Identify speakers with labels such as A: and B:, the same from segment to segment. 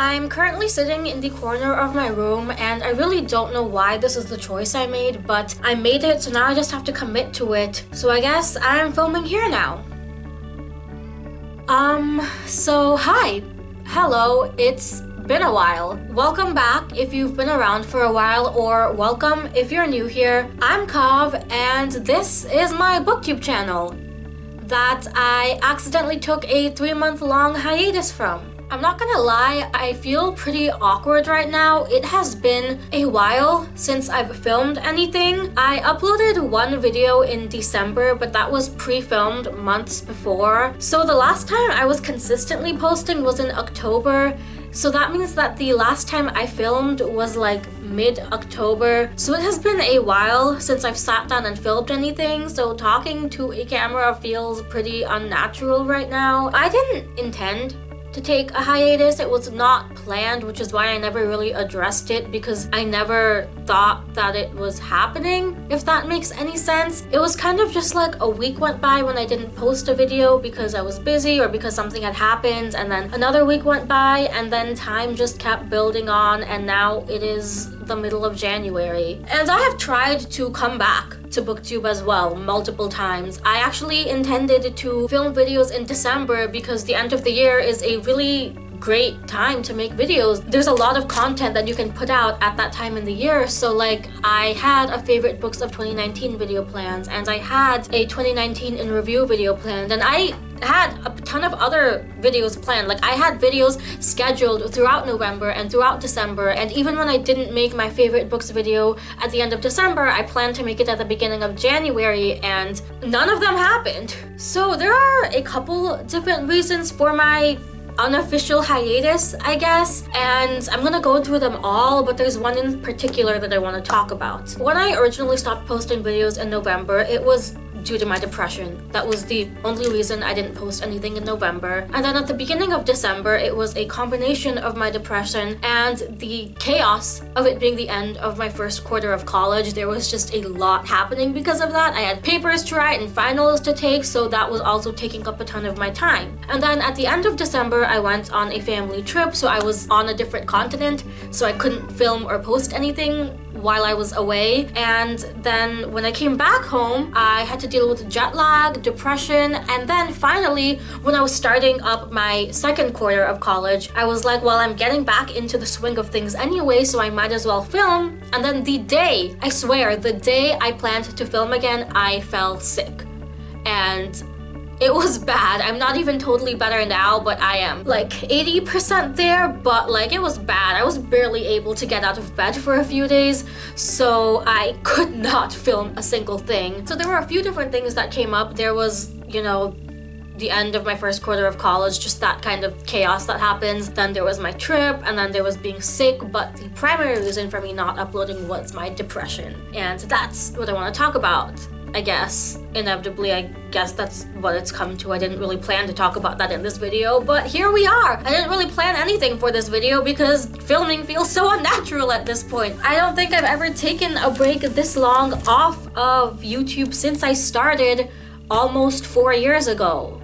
A: I'm currently sitting in the corner of my room and I really don't know why this is the choice I made, but I made it so now I just have to commit to it. So I guess I'm filming here now. Um, so hi. Hello, it's been a while. Welcome back if you've been around for a while or welcome if you're new here. I'm Kav and this is my booktube channel that I accidentally took a three month long hiatus from. I'm not gonna lie, I feel pretty awkward right now. It has been a while since I've filmed anything. I uploaded one video in December, but that was pre-filmed months before. So the last time I was consistently posting was in October. So that means that the last time I filmed was like mid-October. So it has been a while since I've sat down and filmed anything, so talking to a camera feels pretty unnatural right now. I didn't intend to take a hiatus. It was not planned, which is why I never really addressed it because I never thought that it was happening, if that makes any sense. It was kind of just like a week went by when I didn't post a video because I was busy or because something had happened and then another week went by and then time just kept building on and now it is the middle of January. And I have tried to come back to booktube as well multiple times. I actually intended to film videos in December because the end of the year is a really great time to make videos. There's a lot of content that you can put out at that time in the year. So like I had a favorite books of 2019 video plans and I had a 2019 in review video planned and I had a ton of other videos planned. Like I had videos scheduled throughout November and throughout December. And even when I didn't make my favorite books video at the end of December, I planned to make it at the beginning of January and none of them happened. So there are a couple different reasons for my unofficial hiatus, I guess. And I'm gonna go through them all, but there's one in particular that I want to talk about. When I originally stopped posting videos in November, it was due to my depression. That was the only reason I didn't post anything in November. And then at the beginning of December, it was a combination of my depression and the chaos of it being the end of my first quarter of college. There was just a lot happening because of that. I had papers to write and finals to take, so that was also taking up a ton of my time. And then at the end of December, I went on a family trip, so I was on a different continent, so I couldn't film or post anything while I was away. And then when I came back home, I had to deal with jet lag, depression, and then finally, when I was starting up my second quarter of college, I was like, well, I'm getting back into the swing of things anyway, so I might as well film. And then the day, I swear, the day I planned to film again, I fell sick. And it was bad. I'm not even totally better now, but I am like 80% there, but like it was bad. I was barely able to get out of bed for a few days, so I could not film a single thing. So there were a few different things that came up. There was, you know, the end of my first quarter of college, just that kind of chaos that happens. Then there was my trip, and then there was being sick, but the primary reason for me not uploading was my depression. And that's what I want to talk about. I guess. Inevitably, I guess that's what it's come to. I didn't really plan to talk about that in this video, but here we are. I didn't really plan anything for this video because filming feels so unnatural at this point. I don't think I've ever taken a break this long off of YouTube since I started almost four years ago.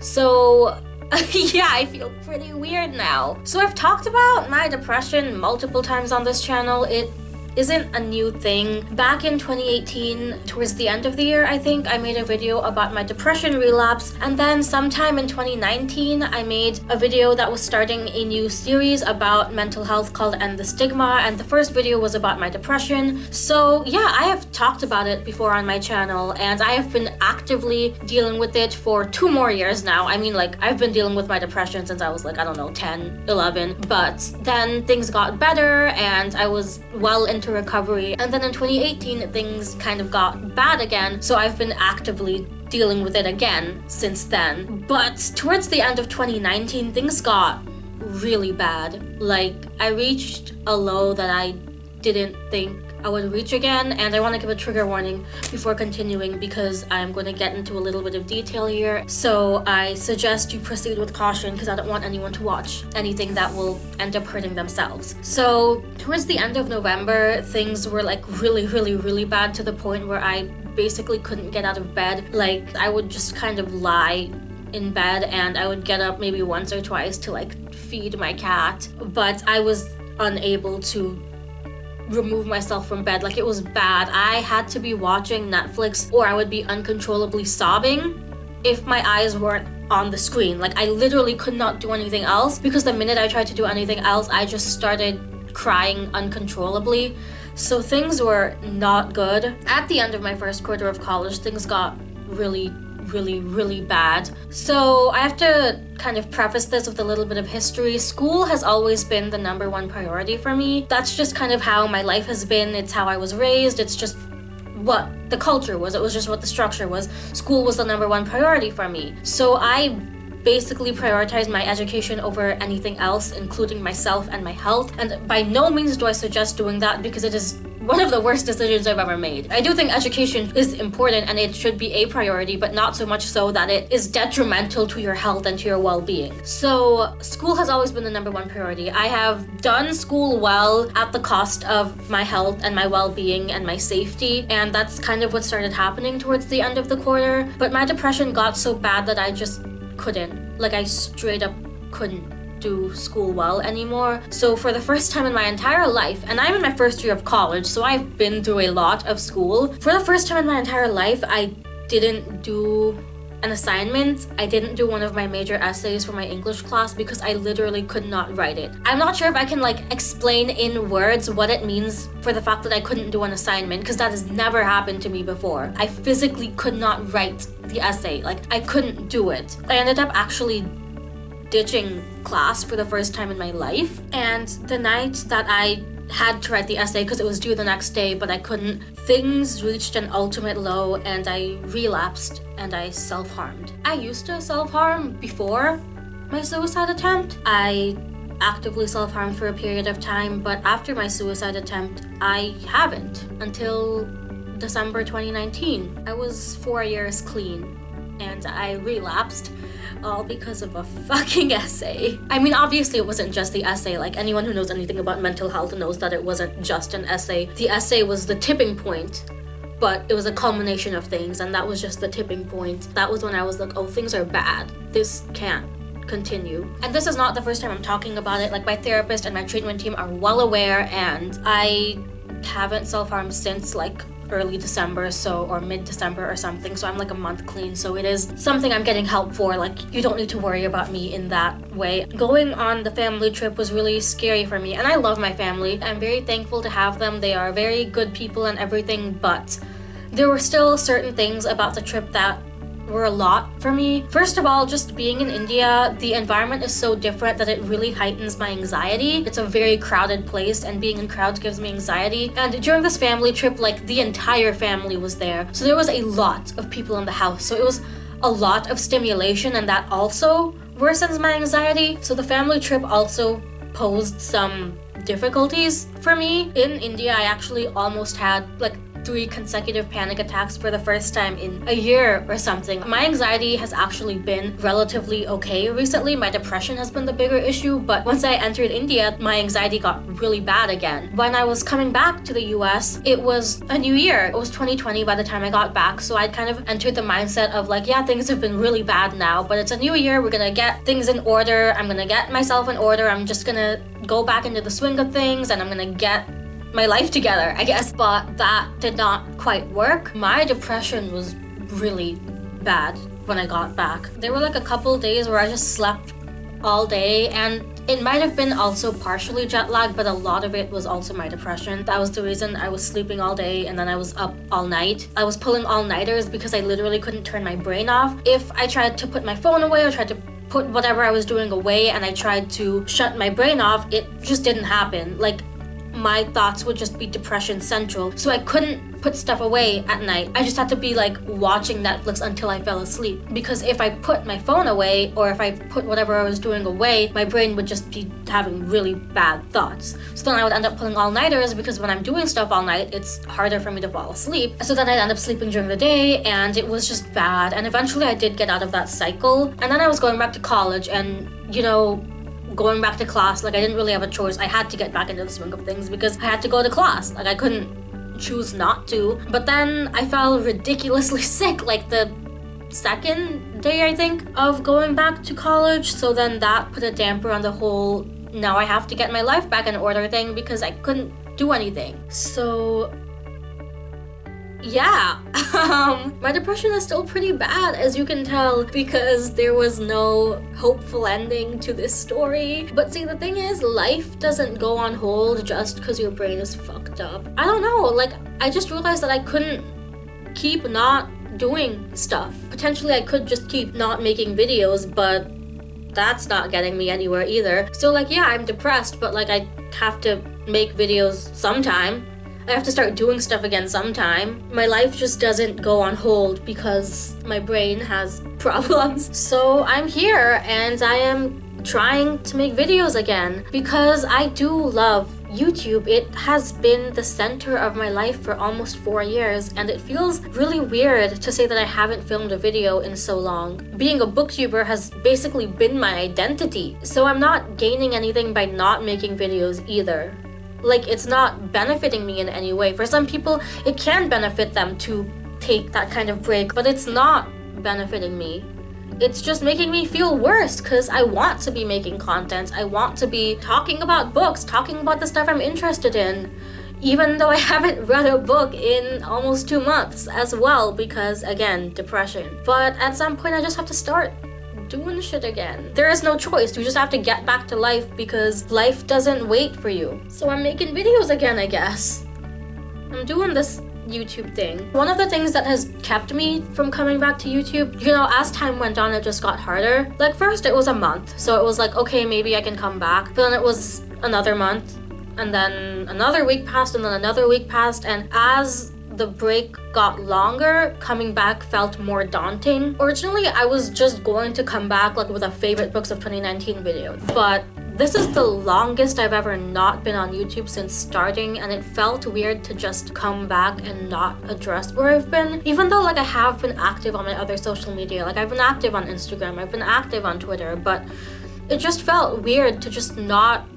A: So yeah, I feel pretty weird now. So I've talked about my depression multiple times on this channel. It isn't a new thing. Back in 2018, towards the end of the year, I think, I made a video about my depression relapse. And then sometime in 2019, I made a video that was starting a new series about mental health called End the Stigma. And the first video was about my depression. So yeah, I have talked about it before on my channel and I have been actively dealing with it for two more years now. I mean, like, I've been dealing with my depression since I was like, I don't know, 10, 11. But then things got better and I was well into into recovery. And then in 2018, things kind of got bad again. So I've been actively dealing with it again since then. But towards the end of 2019, things got really bad. Like, I reached a low that I didn't think I would reach again and I want to give a trigger warning before continuing because I'm going to get into a little bit of detail here. So I suggest you proceed with caution because I don't want anyone to watch anything that will end up hurting themselves. So towards the end of November things were like really really really bad to the point where I basically couldn't get out of bed. Like I would just kind of lie in bed and I would get up maybe once or twice to like feed my cat, but I was unable to remove myself from bed. Like it was bad. I had to be watching Netflix or I would be uncontrollably sobbing if my eyes weren't on the screen. Like I literally could not do anything else because the minute I tried to do anything else, I just started crying uncontrollably. So things were not good. At the end of my first quarter of college, things got really really, really bad. So I have to kind of preface this with a little bit of history. School has always been the number one priority for me. That's just kind of how my life has been. It's how I was raised. It's just what the culture was. It was just what the structure was. School was the number one priority for me. So I basically prioritize my education over anything else, including myself and my health. And by no means do I suggest doing that because it is one of the worst decisions I've ever made. I do think education is important and it should be a priority, but not so much so that it is detrimental to your health and to your well-being. So school has always been the number one priority. I have done school well at the cost of my health and my well-being and my safety, and that's kind of what started happening towards the end of the quarter. But my depression got so bad that I just couldn't. Like I straight up couldn't do school well anymore. So for the first time in my entire life, and I'm in my first year of college, so I've been through a lot of school. For the first time in my entire life, I didn't do an assignment, I didn't do one of my major essays for my English class because I literally could not write it. I'm not sure if I can like explain in words what it means for the fact that I couldn't do an assignment because that has never happened to me before. I physically could not write the essay, like I couldn't do it. I ended up actually ditching class for the first time in my life. And the night that I had to write the essay because it was due the next day, but I couldn't, things reached an ultimate low and I relapsed and I self-harmed. I used to self-harm before my suicide attempt. I actively self-harmed for a period of time, but after my suicide attempt, I haven't until December 2019. I was four years clean and I relapsed all because of a fucking essay. I mean, obviously it wasn't just the essay. Like anyone who knows anything about mental health knows that it wasn't just an essay. The essay was the tipping point but it was a culmination of things and that was just the tipping point. That was when I was like, oh, things are bad. This can't continue. And this is not the first time I'm talking about it. Like my therapist and my treatment team are well aware and I haven't self-harmed since like early December so or mid-December or something so I'm like a month clean so it is something I'm getting help for like you don't need to worry about me in that way. Going on the family trip was really scary for me and I love my family. I'm very thankful to have them. They are very good people and everything but there were still certain things about the trip that were a lot for me. First of all, just being in India, the environment is so different that it really heightens my anxiety. It's a very crowded place and being in crowds gives me anxiety. And during this family trip, like the entire family was there. So there was a lot of people in the house. So it was a lot of stimulation and that also worsens my anxiety. So the family trip also posed some difficulties for me. In India, I actually almost had like three consecutive panic attacks for the first time in a year or something. My anxiety has actually been relatively okay recently. My depression has been the bigger issue, but once I entered India, my anxiety got really bad again. When I was coming back to the US, it was a new year. It was 2020 by the time I got back, so I'd kind of entered the mindset of like, yeah, things have been really bad now, but it's a new year. We're gonna get things in order. I'm gonna get myself in order. I'm just gonna go back into the swing of things and I'm gonna get my life together, I guess. But that did not quite work. My depression was really bad when I got back. There were like a couple days where I just slept all day and it might have been also partially jet lag, but a lot of it was also my depression. That was the reason I was sleeping all day and then I was up all night. I was pulling all-nighters because I literally couldn't turn my brain off. If I tried to put my phone away or tried to put whatever I was doing away and I tried to shut my brain off, it just didn't happen. Like my thoughts would just be depression central. So I couldn't put stuff away at night. I just had to be like watching Netflix until I fell asleep. Because if I put my phone away or if I put whatever I was doing away, my brain would just be having really bad thoughts. So then I would end up pulling all-nighters because when I'm doing stuff all night, it's harder for me to fall asleep. So then I'd end up sleeping during the day and it was just bad. And eventually I did get out of that cycle. And then I was going back to college and you know, going back to class, like I didn't really have a choice. I had to get back into the swing of things because I had to go to class. Like I couldn't choose not to. But then I felt ridiculously sick like the second day, I think, of going back to college. So then that put a damper on the whole now I have to get my life back in order thing because I couldn't do anything. So yeah, um, my depression is still pretty bad as you can tell because there was no hopeful ending to this story. But see, the thing is, life doesn't go on hold just because your brain is fucked up. I don't know, like, I just realized that I couldn't keep not doing stuff. Potentially, I could just keep not making videos, but that's not getting me anywhere either. So like, yeah, I'm depressed, but like I have to make videos sometime. I have to start doing stuff again sometime. My life just doesn't go on hold because my brain has problems. So I'm here and I am trying to make videos again because I do love YouTube. It has been the center of my life for almost four years and it feels really weird to say that I haven't filmed a video in so long. Being a booktuber has basically been my identity, so I'm not gaining anything by not making videos either like it's not benefiting me in any way. For some people, it can benefit them to take that kind of break, but it's not benefiting me. It's just making me feel worse because I want to be making content. I want to be talking about books, talking about the stuff I'm interested in, even though I haven't read a book in almost two months as well because, again, depression. But at some point, I just have to start doing shit again. There is no choice. You just have to get back to life because life doesn't wait for you. So I'm making videos again, I guess. I'm doing this YouTube thing. One of the things that has kept me from coming back to YouTube, you know, as time went on, it just got harder. Like first it was a month. So it was like, okay, maybe I can come back. But then it was another month and then another week passed and then another week passed and as the break got longer, coming back felt more daunting. Originally, I was just going to come back like with a favorite books of 2019 video, but this is the longest I've ever not been on YouTube since starting and it felt weird to just come back and not address where I've been. Even though like I have been active on my other social media, like I've been active on Instagram, I've been active on Twitter, but it just felt weird to just not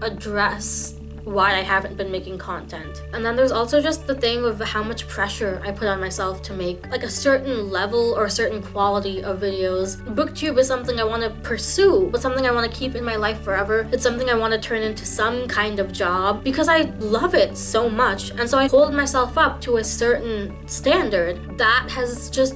A: address why I haven't been making content. And then there's also just the thing of how much pressure I put on myself to make like a certain level or a certain quality of videos. Booktube is something I want to pursue, but something I want to keep in my life forever. It's something I want to turn into some kind of job because I love it so much. And so I hold myself up to a certain standard that has just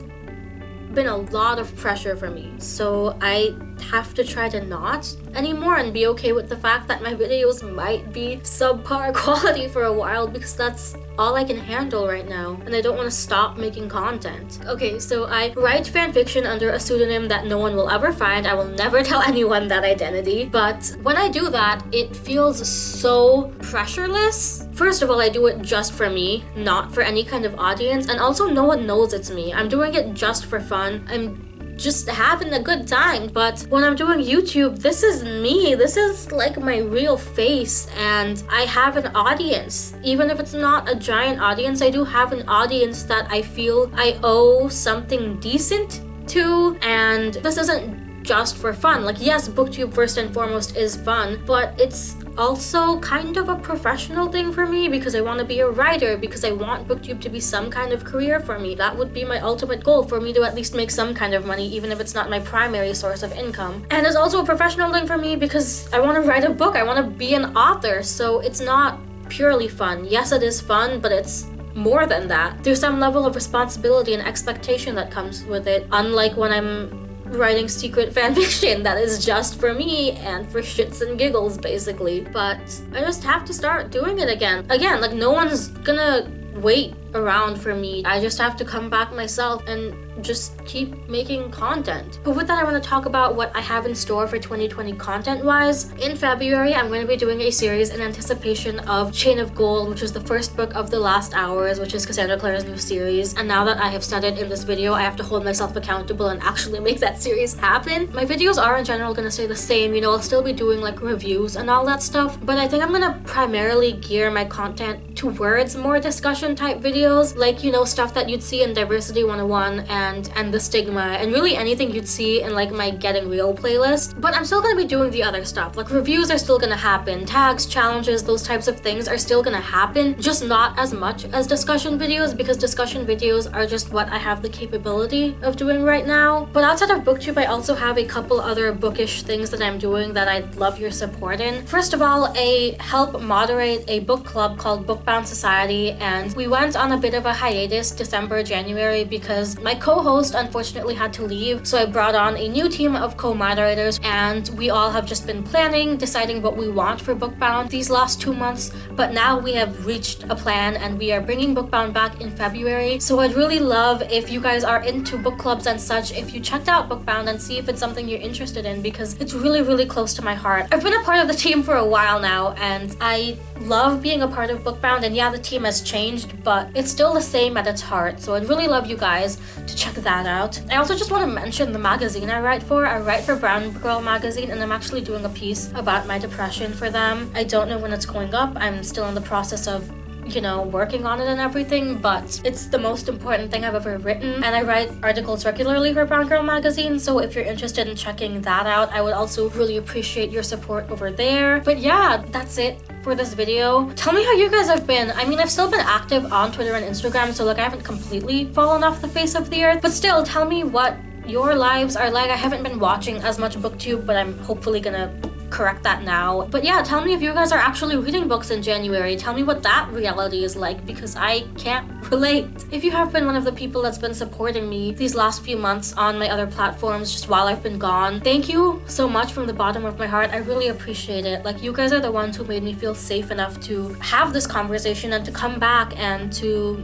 A: been a lot of pressure for me. So I have to try to not anymore and be okay with the fact that my videos might be subpar quality for a while because that's all I can handle right now and I don't want to stop making content. Okay, so I write fanfiction under a pseudonym that no one will ever find. I will never tell anyone that identity, but when I do that, it feels so pressureless. First of all, I do it just for me, not for any kind of audience, and also no one knows it's me. I'm doing it just for fun. I'm just having a good time. But when I'm doing YouTube, this is me. This is like my real face and I have an audience. Even if it's not a giant audience, I do have an audience that I feel I owe something decent to and this isn't just for fun. Like yes, booktube first and foremost is fun, but it's also kind of a professional thing for me because I want to be a writer because I want booktube to be some kind of career for me. That would be my ultimate goal for me to at least make some kind of money even if it's not my primary source of income. And it's also a professional thing for me because I want to write a book. I want to be an author. So it's not purely fun. Yes, it is fun, but it's more than that. There's some level of responsibility and expectation that comes with it. Unlike when I'm writing secret fanfiction that is just for me and for shits and giggles basically. But I just have to start doing it again. Again like no one's gonna wait around for me I just have to come back myself and just keep making content. But with that, I want to talk about what I have in store for 2020 content-wise. In February, I'm going to be doing a series in anticipation of Chain of Gold, which is the first book of The Last Hours, which is Cassandra Clare's new series. And now that I have said it in this video, I have to hold myself accountable and actually make that series happen. My videos are in general going to stay the same, you know, I'll still be doing like reviews and all that stuff, but I think I'm going to primarily gear my content towards more discussion type videos, like, you know, stuff that you'd see in Diversity 101 and and End the Stigma and really anything you'd see in like my getting real playlist. But i'm still gonna be doing the other stuff. Like reviews are still gonna happen. Tags challenges those types of things are still gonna happen. Just not as much as discussion videos because discussion videos are just what i have the capability of doing right now. But outside of booktube i also have a couple other bookish things that i'm doing that i'd love your support in. First of all a help moderate a book club called bookbound society and we went on a bit of a hiatus december january because my co-host unfortunately had to leave. So i brought on a new team of co-moderators and we all have just been planning deciding what we want for bookbound these last two months. But now we have reached a plan and we are bringing bookbound back in february. So i'd really love if you guys are into book clubs and such if you checked out bookbound and see if it's something you're interested in because it's really really close to my heart. I've been a part of the team for a while now and i love being a part of bookbound and yeah the team has changed but it's still the same at its heart so i'd really love you guys to check that out. I also just want to mention the magazine I write for. I write for Brown Girl magazine and I'm actually doing a piece about my depression for them. I don't know when it's going up. I'm still in the process of you know, working on it and everything, but it's the most important thing I've ever written. And I write articles regularly for Brown Girl magazine, so if you're interested in checking that out, I would also really appreciate your support over there. But yeah, that's it for this video. Tell me how you guys have been. I mean, I've still been active on Twitter and Instagram, so like I haven't completely fallen off the face of the earth, but still tell me what your lives are like. I haven't been watching as much booktube, but I'm hopefully gonna correct that now. But yeah, tell me if you guys are actually reading books in January. Tell me what that reality is like because I can't relate. If you have been one of the people that's been supporting me these last few months on my other platforms just while I've been gone, thank you so much from the bottom of my heart. I really appreciate it. Like you guys are the ones who made me feel safe enough to have this conversation and to come back and to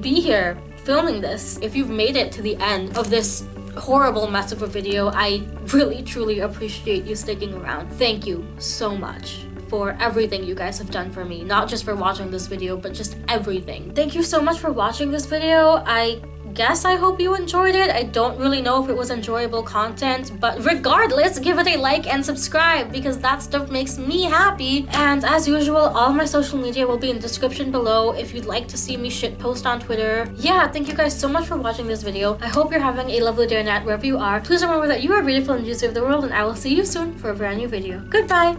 A: be here filming this. If you've made it to the end of this horrible mess of a video. I really truly appreciate you sticking around. Thank you so much for everything you guys have done for me. Not just for watching this video, but just everything. Thank you so much for watching this video. I guess I hope you enjoyed it. I don't really know if it was enjoyable content, but regardless, give it a like and subscribe because that stuff makes me happy. And as usual, all my social media will be in the description below if you'd like to see me shit post on Twitter. Yeah, thank you guys so much for watching this video. I hope you're having a lovely day or night wherever you are. Please remember that you are beautiful and deserve the world and I will see you soon for a brand new video. Goodbye!